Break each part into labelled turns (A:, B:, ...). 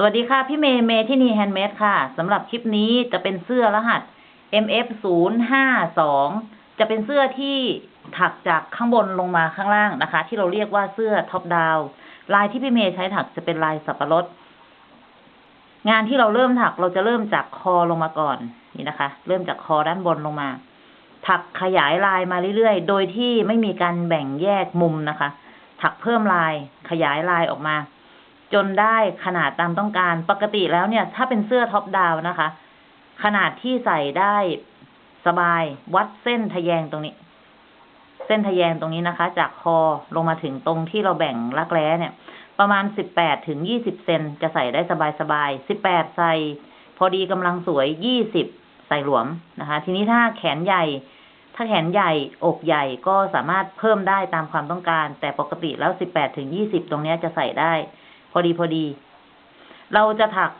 A: สวัสดีค่ะ พี่เมย์เมย์ที่นี่แฮนด์เมดค่ะสำหรับคลิปนี้จะเป็นเสื้อรหัส MF 0 5 2 จะเป็นเสื้อที่ถักจากข้างบนลงมาข้างล่างนะคะ ที่เราเรียกว่าเสื้อ top down ลายที่พี่เมย์ใช้ถักจะเป็นลายสับปะรด งานที่เราเริ่มถักเราจะเริ่มจากคอลงมาก่อนนี่นะคะ เริ่มจากคอด้านบนลงมา ถักขยายลายมาเรื่อยๆ โดยที่ไม่มีการแบ่งแยกมุมนะคะ ถักเพิ่มลายขยายลายออกมา จนได้ขนาดตามต้องการ ปกติแล้วเนี่ย ถ้าเป็นเสื้อท็อปดาวนะคะ ขนาดที่ใส่ได้สบายวัดเส้นทะแยงตรงนี้ เส้นทะแยงตรงนี้นะคะ จากคอลงมาถึงตรงที่เราแบ่งรักแร้เนี่ย ประมาณสิบแปดถึงยี่สิบเซนจะใส่ได้สบายสบายสิบแปดใส่ พอดีกำลังสวยยี่สิบใส่หลวมนะคะ ทีนี้ถ้าแขนใหญ่ ถ้าแขนใหญ่อกใหญ่ก็สามารถเพิ่มได้ตามความต้องการ แต่ปกติแล้วสิบแปดถึงยี่สิบตรงนี้จะใส่ได้ พอดีพอดี เราจะถัก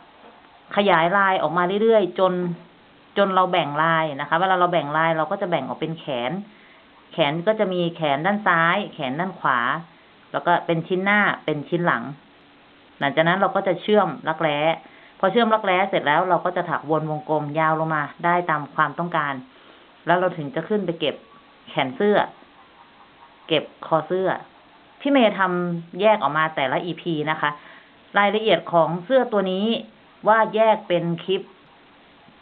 A: ขยายลายออกมาเรื่อยๆจนจนเราแบ่งลายนะคะ เวลาเราแบ่งลายเราก็จะแบ่งออกเป็นแขน แขนก็จะมีแขนด้านซ้าย แขนด้านขวา แล้วก็เป็นชิ้นหน้าเป็นชิ้นหลัง หลังจากนั้นเราก็จะเชื่อมรักแร้พอเชื่อมรักแร้เสร็จแล้วเราก็จะถักวนวงกลมยาวลงมา ได้ตามความต้องการ แล้วเราถึงจะขึ้นไปเก็บแขนเสื้อ เก็บคอเสื้อ พี่เมย์ทำแยกออกมาแต่ละ EP นะคะ รายละเอียดของเสื้อตัวนี้ว่าแยกเป็นคลิป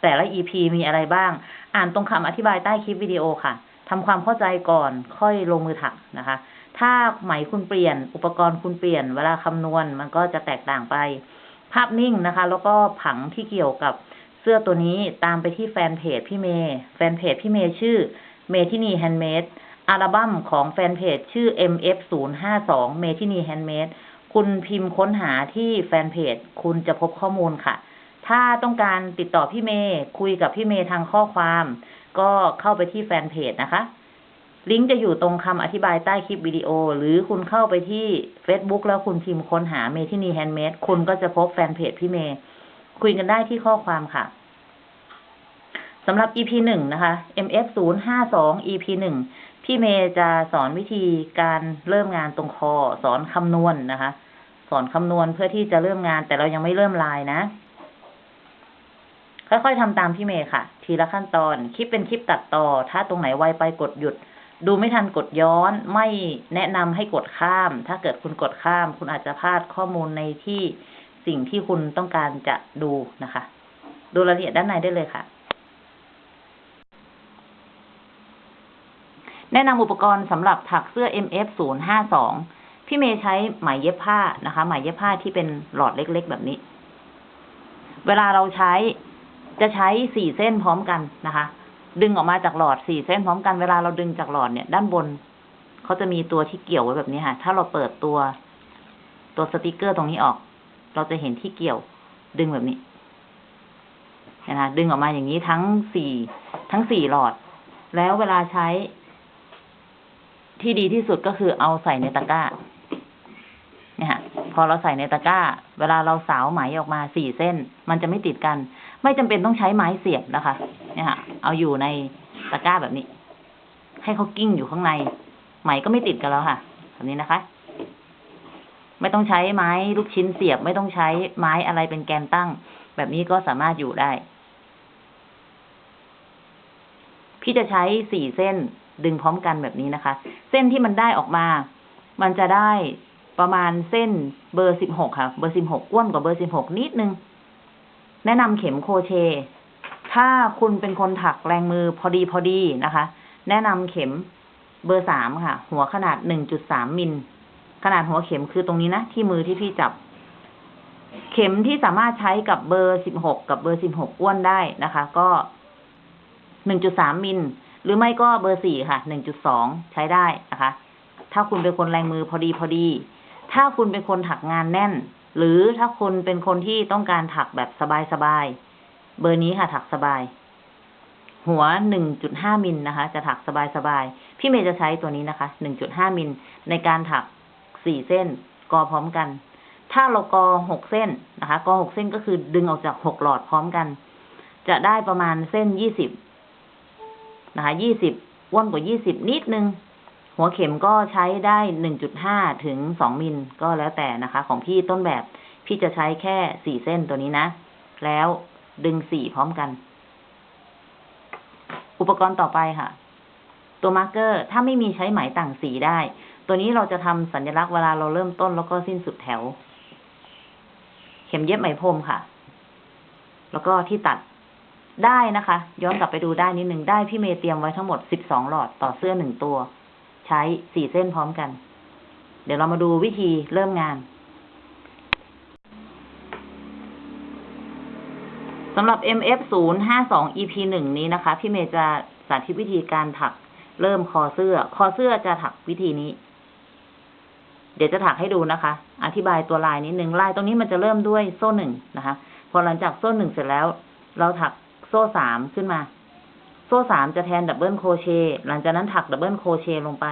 A: แต่ละ EP มีอะไรบ้าง อ่านตรงคำอธิบายใต้คลิปวิดีโอค่ะทำความเข้าใจก่อนค่อยลงมือถักนะคะ ถ้าไหมคุณเปลี่ยน อุปกรณ์คุณเปลี่ยน เวลาคำนวณมันก็จะแตกต่างไป ภาพนิ่งนะคะ แล้วก็ผังที่เกี่ยวกับเสื้อตัวนี้ตามไปที่แฟนเพจพี่เมย์แฟนเพจพี่เมย์ชื่อเมทินีแฮนด์เมด อัลบั้มของแฟนเพจชื่อ MF052 เมทินีแฮนด์เมดคุณพิมพ์ค้นหาที่แฟนเพจ คุณจะพบข้อมูลค่ะ ถ้าต้องการติดต่อพี่เมย์คุยกับพี่เมย์ทางข้อความ ก็เข้าไปที่แฟนเพจนะคะ ลิงก์จะอยู่ตรงคำอธิบายใต้คลิปวิดีโอ หรือคุณเข้าไปที่ Facebook แล้วคุณพิมพ์ค้นหาเมทินีแฮนด์เมดคุณก็จะพบแฟนเพจพี่เมย์คุยกันได้ที่ข้อความค่ะสำหรับ EP 1 นะคะ MF052 EP 1 พี่เมย์จะสอนวิธีการเริ่มงานตรงคอ สอนคำนวณนะคะ สอนคำนวณเพื่อที่จะเริ่มงานแต่เรายังไม่เริ่มลายนะ ค่อยๆทำตามพี่เมย์ค่ะ ทีละขั้นตอน คลิปเป็นคลิปตัดต่อ ถ้าตรงไหนไวไปกดหยุด ดูไม่ทันกดย้อน ไม่แนะนำให้กดข้าม ถ้าเกิดคุณกดข้าม คุณอาจจะพลาดข้อมูลในที่สิ่งที่คุณต้องการจะดูนะคะ ดูรายละเอียดด้านในได้เลยค่ะ แนะนำอุปกรณ์สำหรับถักเสื้อ MF 0 5 2 พี่เมย์ใช้ไหมเย็บผ้านะคะ ไหมเย็บผ้าที่เป็นหลอดเล็กๆแบบนี้ เวลาเราใช้จะใช้สี่เส้นพร้อมกันนะคะ ดึงออกมาจากหลอดสี่เส้นพร้อมกัน เวลาเราดึงจากหลอดเนี่ย ด้านบนเขาจะมีตัวที่เกี่ยวไว้แบบนี้ค่ะ ถ้าเราเปิดตัวตัวสติกเกอร์ตรงนี้ออก เราจะเห็นที่เกี่ยว ดึงแบบนี้นะคะดึงออกมาอย่างนี้ทั้งสี่ทั้งสี่หลอด แล้วเวลาใช้ ที่ดีที่สุดก็คือเอาใส่ในตะกร้า เนี่ยค่ะพอเราใส่ในตะกร้า เวลาเราสาวไหมออกมาสี่เส้น มันจะไม่ติดกัน ไม่จำเป็นต้องใช้ไม้เสียบนะคะ เนี่ยค่ะเอาอยู่ในตะกร้าแบบนี้ ให้เขากิ้งอยู่ข้างใน ไหมก็ไม่ติดกันแล้วค่ะแบบนี้นะคะ ไม่ต้องใช้ไม้ลูกชิ้นเสียบ ไม่ต้องใช้ไม้อะไรเป็นแกนตั้ง แบบนี้ก็สามารถอยู่ได้ พี่จะใช้สี่เส้น ดึงพร้อมกันแบบนี้นะคะ เส้นที่มันได้ออกมา มันจะได้ประมาณเส้นเบอร์สิบหกค่ะ เบอร์สิบหกอ้วนกว่าเบอร์สิบหกนิดนึง แนะนำเข็มโครเชต์ ถ้าคุณเป็นคนถักแรงมือพอดีพอดีนะคะ แนะนำเข็มเบอร์สามค่ะ หัวขนาดหนึ่งจุดสามมิล ขนาดหัวเข็มคือตรงนี้นะ ที่มือที่พี่จับ เข็มที่สามารถใช้กับเบอร์สิบหกกับเบอร์สิบหกอ้วนได้นะคะ ก็หนึ่งจุดสามมิล หรือไม่ก็เบอร์สี่ค่ะหนึ่งจุดสองใช้ได้นะคะ ถ้าคุณเป็นคนแรงมือพอดีพอดี ถ้าคุณเป็นคนถักงานแน่น หรือถ้าคุณเป็นคนที่ต้องการถักแบบสบายๆเบอร์นี้ค่ะ ถักสบาย หัวหนึ่งจุดห้ามิลนะคะ จะถักสบายๆพี่เมย์จะใช้ตัวนี้นะคะหนึ่งจุดห้ามิลในการถักสี่เส้นกอพร้อมกัน ถ้าเรากอหกเส้นนะคะ กอหกเส้นก็คือดึงออกจากหกหลอดพร้อมกัน จะได้ประมาณเส้นยี่สิบ นะคะยี่สิบอ้วนกว่ายี่สิบนิดนึง หัวเข็มก็ใช้ได้หนึ่งจุดห้าถึงสองมิลก็แล้วแต่นะคะ ของพี่ต้นแบบพี่จะใช้แค่สี่เส้นตัวนี้นะ แล้วดึงสี่พร้อมกัน อุปกรณ์ต่อไปค่ะ ตัว marker ถ้าไม่มีใช้ไหมต่างสีได้ ตัวนี้เราจะทำสัญลักษณ์เวลาเราเริ่มต้นแล้วก็สิ้นสุดแถว เข็มเย็บไหมพรมค่ะ แล้วก็ที่ตัด ได้นะคะ ย้อนกลับไปดูได้นิดหนึ่งได้พี่เมย์เตรียมไว้ทั้งหมดสิบสองหลอดต่อเสื้อหนึ่งตัว ใช้สี่เส้นพร้อมกัน เดี๋ยวเรามาดูวิธีเริ่มงานสำหรับ MF 0 5 2 EP 1นี้นะคะ พี่เมย์จะสาธิตวิธีการถักเริ่มคอเสื้อ คอเสื้อจะถักวิธีนี้ เดี๋ยวจะถักให้ดูนะคะ อธิบายตัวลายนิดนึงลายตรงนี้มันจะเริ่มด้วยโซ่หนึ่งนะคะ พอหลังจากโซ่หนึ่งเสร็จแล้ว เราถัก โซ่สามขึ้นมา โซ่สามจะแทน double crochet หลังจากนั้นถัก double crochet ลงไป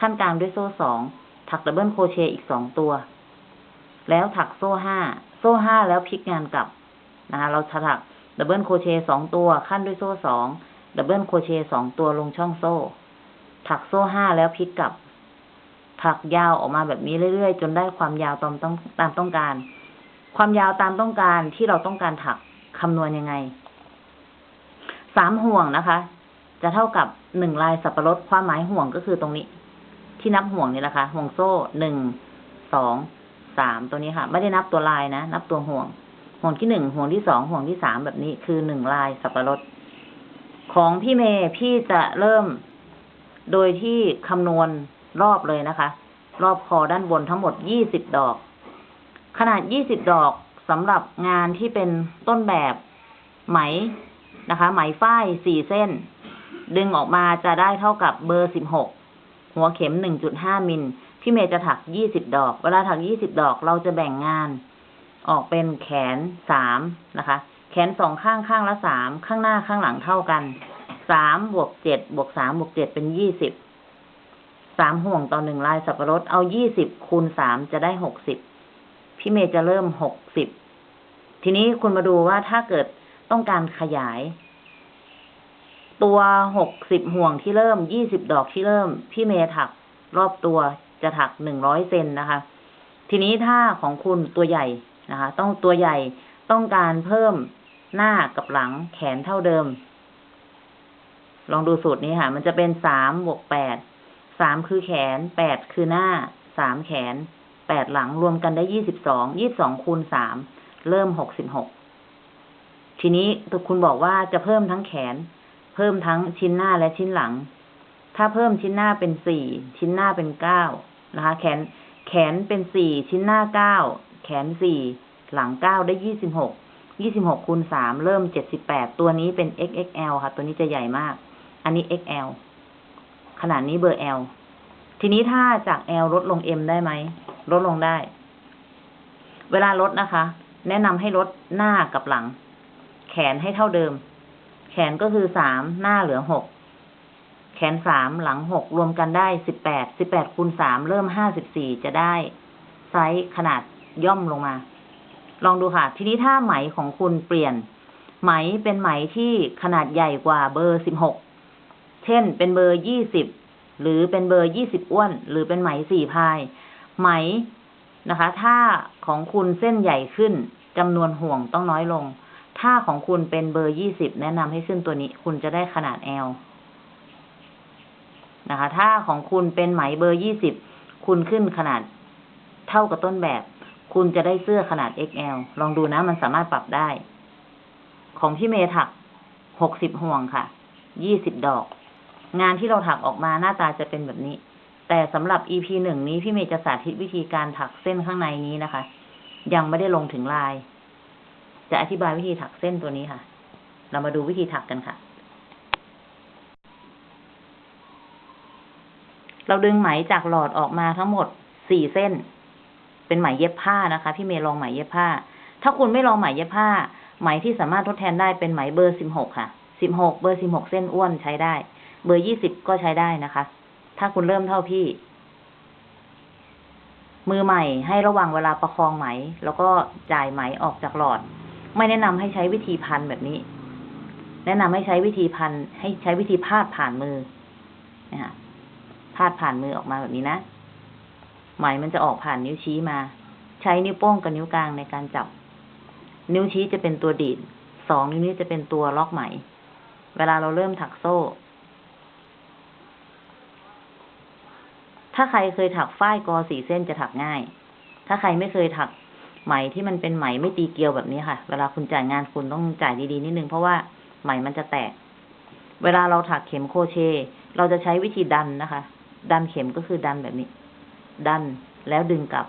A: คั่นกลางด้วยโซ่สองถัก double crochet อีกสองตัว แล้วถักโซ่ห้าโซ่ห้าแล้วพลิกงานกลับนะคะเราจะถัก double crochet สองตัว คั่นด้วยโซ่สอง double crochet สองตัวลงช่องโซ่ ถักโซ่ห้าแล้วพลิกกลับ ถักยาวออกมาแบบนี้เรื่อยๆ จนได้ความยาวตามต้องตามต้องการ ความยาวตามต้องการที่เราต้องการถักคำนวณยังไง สามห่วงนะคะ จะเท่ากับหนึ่งลายสับปะรดความหมายห่วงก็คือตรงนี้ ที่นับห่วงนี่แหละคะ่ะห่วงโซ่หนึ่งสองสามตัวนี้ค่ะ ไม่ได้นับตัวลายนะนับตัวห่วง ห่วงที่หนึ่งห่วงที่สองห่วงที่สามแบบนี้คือหนึ่งลายสับปะรดของพี่เมย์พี่จะเริ่มโดยที่คำนวณรอบเลยนะคะ รอบคอด้านบนทั้งหมดยี่สิบดอก ขนาดยี่สิบดอกสำหรับงานที่เป็นต้นแบบไหม นะคะ ไหมฝ้ายสี่เส้น ดึงออกมาจะได้เท่ากับเบอร์สิบหกหัวเข็มหนึ่งจุดห้ามิลพี่เมย์จะถักยี่สิบดอก เวลาถักยี่สิบดอกเราจะแบ่งงาน ออกเป็นแขนสามนะคะ แขนสองข้างข้างละสามข้างหน้าข้างหลังเท่ากันสามบวกเจ็ดบวกสามบวกเจ็ดเป็นยี่สิบสามห่วงต่อหนึ่งลายสับปะรดเอายี่สิบคูณสามจะได้หกสิบพี่เมย์จะเริ่มหกสิบทีนี้คุณมาดูว่าถ้าเกิด ต้องการขยาย ตัวหกสิบห่วงที่เริ่มยี่สิบดอกที่เริ่ม พี่เมย์ถักรอบตัวจะถักหนึ่งร้อยเซนนะคะ ทีนี้ถ้าของคุณตัวใหญ่นะคะ ต้องตัวใหญ่ต้องการเพิ่มหน้ากับหลังแขนเท่าเดิม ลองดูสูตรนี้ค่ะ มันจะเป็นสามบวกแปดสามคือแขนแปดคือหน้าสามแขนแปดหลังรวมกันได้ยี่สิบสองยี่บสองคูณสามเริ่มหกสิบหก ทีนี้คุณบอกว่าจะเพิ่มทั้งแขน เพิ่มทั้งชิ้นหน้าและชิ้นหลัง ถ้าเพิ่มชิ้นหน้าเป็นสี่ชิ้นหน้าเป็นเก้านะคะ แขนแขนเป็นสี่ชิ้นหน้าเก้าแขนสี่หลังเก้าได้ยี่สิบหกยี่สิบหกคูณสามเริ่มเจ็ดสิบแปดตัวนี้เป็น XXL ค่ะ ตัวนี้จะใหญ่มาก อันนี้ XL ขนาดนี้เบอร์ L ทีนี้ถ้าจาก L ลดลง M ได้ไหม ลดลงได้ เวลาลดนะคะ แนะนำให้ลดหน้ากับหลัง แขนให้เท่าเดิม แขนก็คือสามหน้าเหลือหกแขนสามหลังหกรวมกันได้สิบแปดสิบแปดคูณสามเริ่มห้าสิบสี่จะได้ ไซส์ขนาดย่อมลงมา ลองดูค่ะ ทีนี้ถ้าไหมของคุณเปลี่ยน ไหมเป็นไหมที่ขนาดใหญ่กว่าเบอร์สิบหกเช่นเป็นเบอร์ยี่สิบหรือเป็นเบอร์ยี่สิบอ้วน หรือเป็นไหมสี่พาย ไหมนะคะ ถ้าของคุณเส้นใหญ่ขึ้นจำนวนห่วงต้องน้อยลง ถ้าของคุณเป็นเบอร์ยี่สิบแนะนำให้ขึ้นตัวนี้ คุณจะได้ขนาด L นะคะ ถ้าของคุณเป็นไหมเบอร์ยี่สิบคุณขึ้นขนาดเท่ากับต้นแบบ คุณจะได้เสื้อขนาด XL ลองดูนะ มันสามารถปรับได้ ของพี่เมย์ถักหกสิบห่วงค่ะ ยี่สิบดอก งานที่เราถักออกมาหน้าตาจะเป็นแบบนี้ แต่สำหรับ EP หนึ่งนี้พี่เมย์จะสาธิตวิธีการถักเส้นข้างในนี้นะคะ ยังไม่ได้ลงถึงลาย จะอธิบายวิธีถักเส้นตัวนี้ค่ะ เรามาดูวิธีถักกันค่ะ เราดึงไหมจากหลอดออกมาทั้งหมดสี่เส้น เป็นไหมเย็บผ้านะคะ พี่เมย์ลองไหมเย็บผ้า ถ้าคุณไม่ลองไหมเย็บผ้า ไหมที่สามารถทดแทนได้เป็นไหมเบอร์สิบหกค่ะสิบหกเบอร์สิบหกเส้นอ้วนใช้ได้ เบอร์ยี่สิบก็ใช้ได้นะคะ ถ้าคุณเริ่มเท่าพี่ มือใหม่ให้ระวังเวลาประคองไหม แล้วก็จ่ายไหมออกจากหลอด ไม่แนะนำให้ใช้วิธีพันแบบนี้ แนะนำให้ใช้วิธีพันให้ใช้วิธีพาดผ่านมือนะคะพาดผ่านมือออกมาแบบนี้นะไหมมันจะออกผ่านนิ้วชี้มา ใช้นิ้วโป้งกับนิ้วกลางในการจับ นิ้วชี้จะเป็นตัวดีดสองนิ้วนี้จะเป็นตัวล็อกไหม เวลาเราเริ่มถักโซ่ ถ้าใครเคยถักฝ้ายกอสี่เส้นจะถักง่าย ถ้าใครไม่เคยถัก ไหมที่มันเป็นไหมไม่ตีเกลียวแบบนี้ค่ะ เวลาคุณจ่ายงานคุณต้องจ่ายดีๆนิดนึงเพราะว่าไหมมันจะแตก เวลาเราถักเข็มโคเช เราจะใช้วิธีดันนะคะ ดันเข็มก็คือดันแบบนี้ ดันแล้วดึงกลับ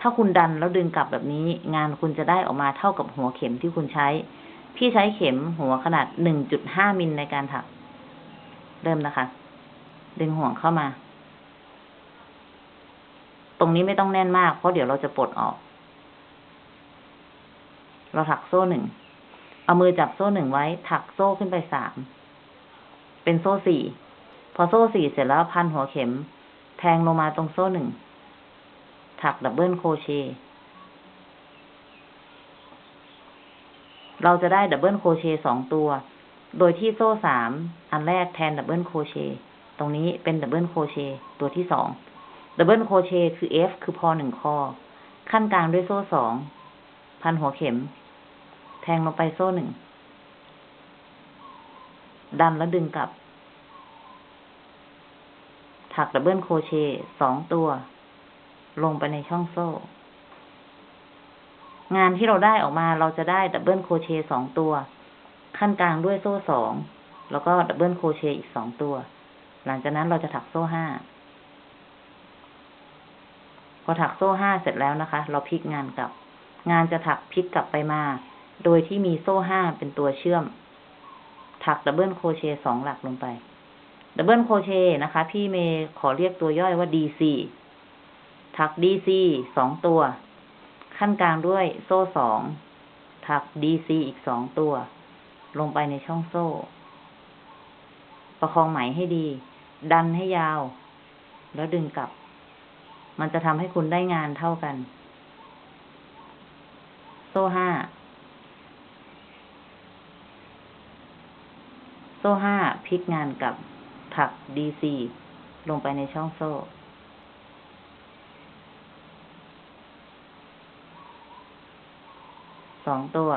A: ถ้าคุณดันแล้วดึงกลับแบบนี้ งานคุณจะได้ออกมาเท่ากับหัวเข็มที่คุณใช้ พี่ใช้เข็มหัวขนาดหนึ่งจุดห้ามิลในการถัก เริ่มนะคะ ดึงห่วงเข้ามา ตรงนี้ไม่ต้องแน่นมากเพราะเดี๋ยวเราจะปลดออก เราถักโซ่หนึ่ง เอามือจับโซ่หนึ่งไว้ ถักโซ่ขึ้นไปสาม เป็นโซ่สี่ พอโซ่สี่เสร็จแล้วพันหัวเข็ม แทงลงมาตรงโซ่หนึ่ง ถัก double crochet เราจะได้ double crochet สองตัว โดยที่โซ่สามอันแรกแทน double crochet ตรงนี้เป็น double crochet ตัวที่สอง double crochet คือ F คือพอหนึ่งคอ คั่นกลางด้วยโซ่สองพันหัวเข็ม แทงลงไปโซ่หนึ่ง ดันแล้วดึงกลับ ถัก double crochet สองตัว ลงไปในช่องโซ่ งานที่เราได้ออกมาเราจะได้ double crochet สองตัว คั่นกลางด้วยโซ่สอง แล้วก็ double crochet อีกสองตัว หลังจากนั้นเราจะถักโซ่ห้า พอถักโซ่ห้าเสร็จแล้วนะคะ เราพลิกงานกลับ งานจะถักพลิกกลับไปมา โดยที่มีโซ่ห้าเป็นตัวเชื่อม ถัก double crochet สองหลักลงไป double crochet นะคะ พี่เมย์ขอเรียกตัวย่อว่า DC ถัก DC สองตัว ขั้นกลางด้วยโซ่สอง ถัก DC อีกสองตัว ลงไปในช่องโซ่ ประคองไหมให้ดี ดันให้ยาว แล้วดึงกลับ มันจะทำให้คุณได้งานเท่ากัน โซ่ห้า ซ่ห้าพลิกงานกับถัก DC ลงไปในช่องโซ่ สองตัว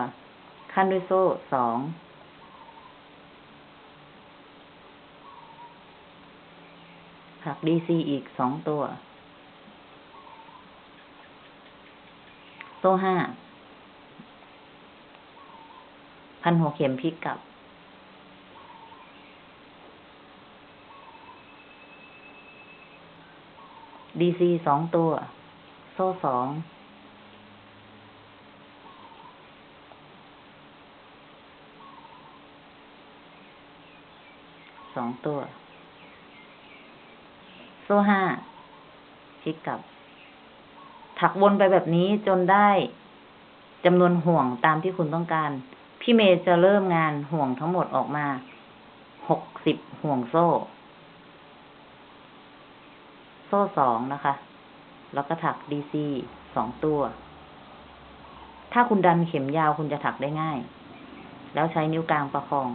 A: ขั้นด้วยโซ่สอง ถัก DC อีกสองตัว โซ่ห้า พันหัวเข็มพลิกกลับ ดีซีสองตัว โซ่สองสองตัว โซ่ห้าพลิกกลับ ถักวนไปแบบนี้จนได้จำนวนห่วงตามที่คุณต้องการ พี่เมย์จะเริ่มงานห่วงทั้งหมดออกมาหกสิบห่วงโซ่ โซ่สองนะคะ แล้วก็ถักดีซีสองตัว ถ้าคุณดันเข็มยาวคุณจะถักได้ง่าย แล้วใช้นิ้วกลางประคอง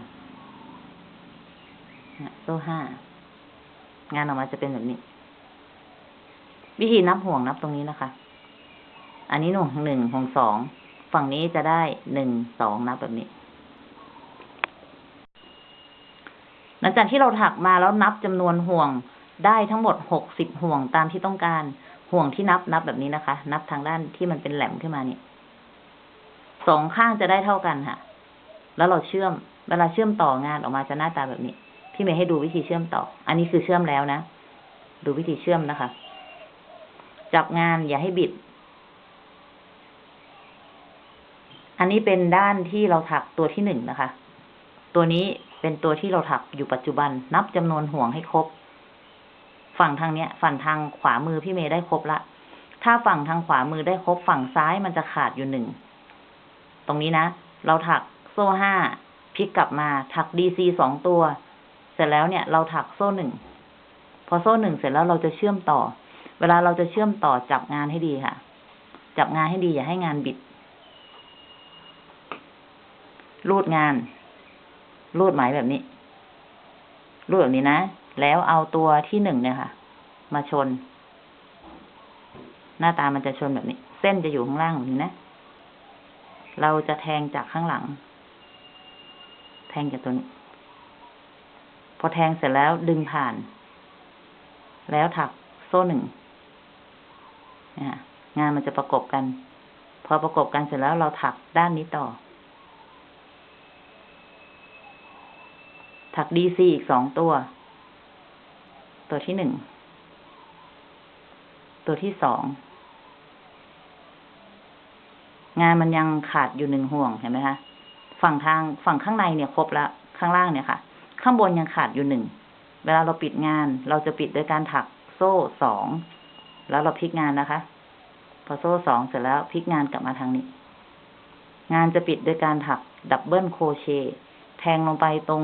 A: โซ่ห้างานออกมาจะเป็นแบบนี้ วิธีนับห่วงนับตรงนี้นะคะ อันนี้หน่วงหนึ่งห่วงสอง ฝั่งนี้จะได้หนึ่งสองนับแบบนี้ หลังจากที่เราถักมาแล้วนับจำนวนห่วง ได้ทั้งหมดหกสิบห่วงตามที่ต้องการ ห่วงที่นับนับแบบนี้นะคะ นับทางด้านที่มันเป็นแหลมขึ้นมาเนี่ยสองข้างจะได้เท่ากันค่ะ แล้วเราเชื่อม เวลาเชื่อมต่องานออกมาจะหน้าตาแบบนี้ พี่เมย์ให้ดูวิธีเชื่อมต่อ อันนี้คือเชื่อมแล้วนะ ดูวิธีเชื่อมนะคะ จับงานอย่าให้บิด อันนี้เป็นด้านที่เราถักตัวที่หนึ่งนะคะ ตัวนี้เป็นตัวที่เราถักอยู่ปัจจุบัน นับจำนวนห่วงให้ครบ ฝั่งทางเนี้ย ฝั่งทางขวามือพี่เมย์ได้ครบละ ถ้าฝั่งทางขวามือได้ครบฝั่งซ้ายมันจะขาดอยู่หนึ่ง ตรงนี้นะ เราถักโซ่ห้าพลิกกลับมาถักดีซีสองตัว เสร็จแล้วเนี่ยเราถักโซ่หนึ่ง พอโซ่หนึ่งเสร็จแล้วเราจะเชื่อมต่อ เวลาเราจะเชื่อมต่อจับงานให้ดีค่ะ จับงานให้ดีอย่าให้งานบิด รูดงาน รูดไหมแบบนี้ รูดแบบนี้นะ แล้วเอาตัวที่หนึ่งเนี่ยค่ะ มาชน หน้าตามันจะชนแบบนี้ เส้นจะอยู่ข้างล่างแบบนี้นะ เราจะแทงจากข้างหลัง แทงจากตัวนี้ พอแทงเสร็จแล้วดึงผ่าน แล้วถักโซ่หนึ่งนะงานมันจะประกบกัน พอประกบกันเสร็จแล้วเราถักด้านนี้ต่อ ถักดีซีอีกสองตัว ตัวที่หนึ่ง ตัวที่สอง งานมันยังขาดอยู่หนึ่งห่วงเห็นไหมคะ ฝั่งทางฝั่งข้างในเนี่ยครบแล้ว ข้างล่างเนี่ยค่ะ ข้างบนยังขาดอยู่หนึ่ง เวลาเราปิดงาน เราจะปิดโดยการถักโซ่สอง แล้วเราพลิกงานนะคะ พอโซ่สองเสร็จแล้วพลิกงานกลับมาทางนี้ งานจะปิดโดยการถักดับเบิลโคเชแทงลงไปตรง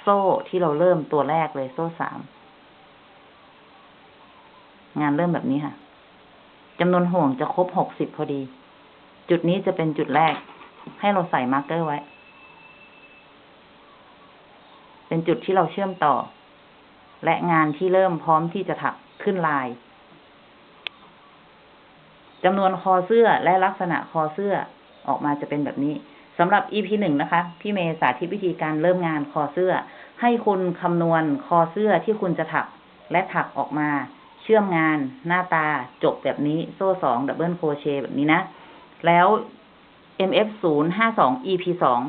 A: โซ่ที่เราเริ่มตัวแรกเลยโซ่สาม งานเริ่มแบบนี้ค่ะจำนวนห่วงจะครบหกสิบพอดี จุดนี้จะเป็นจุดแรก ให้เราใส่ marker ไว้ เป็นจุดที่เราเชื่อมต่อ และงานที่เริ่มพร้อมที่จะถักขึ้นลายจำนวนคอเสื้อและลักษณะคอเสื้อออกมาจะเป็นแบบนี้สำหรับ EP หนึ่งนะคะ พี่เมย์สาธิตวิธีการเริ่มงานคอเสื้อ ให้คุณคำนวณคอเสื้อที่คุณจะถักและถักออกมา เชื่อมงานหน้าตาจบแบบนี้โซ่สอง double crochet แบบนี้นะ แล้ว MF ศูนย์ห้าสอง EP สอง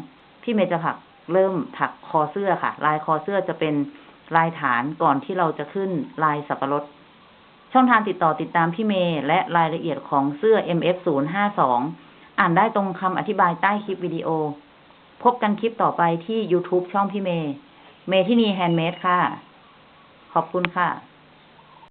A: พี่เมย์จะถักเริ่มถักคอเสื้อค่ะ ลายคอเสื้อจะเป็นลายฐานก่อนที่เราจะขึ้นลายสับปะรด ช่องทางติดต่อติดตามพี่เมย์และรายละเอียดของเสื้อ MF 0 5 2อ่านได้ตรงคำอธิบายใต้คลิปวิดีโอ พบกันคลิปต่อไปที่ YouTube ช่องพี่เมย์ เมทินีแฮนด์เมดค่ะ ขอบคุณค่ะ